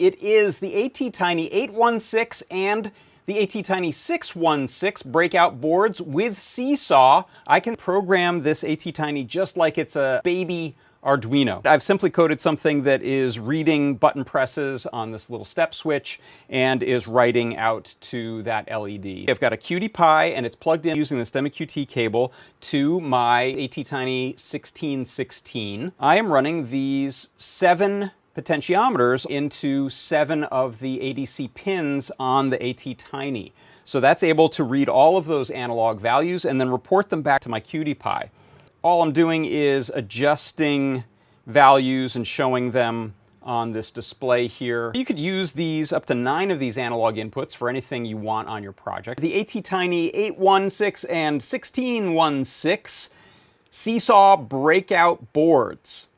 It is the ATtiny 816 and the ATtiny 616 breakout boards with Seesaw. I can program this ATtiny just like it's a baby Arduino. I've simply coded something that is reading button presses on this little step switch and is writing out to that LED. I've got a QT Py and it's plugged in using this STEMMA QT cable to my ATtiny 1616. I am running these seven potentiometers into seven of the ADC pins on the ATtiny. So that's able to read all of those analog values and then report them back to my Py all I'm doing is adjusting values and showing them on this display here. You could use these up to nine of these analog inputs for anything you want on your project. The ATtiny 816 and 1616 Seesaw breakout boards.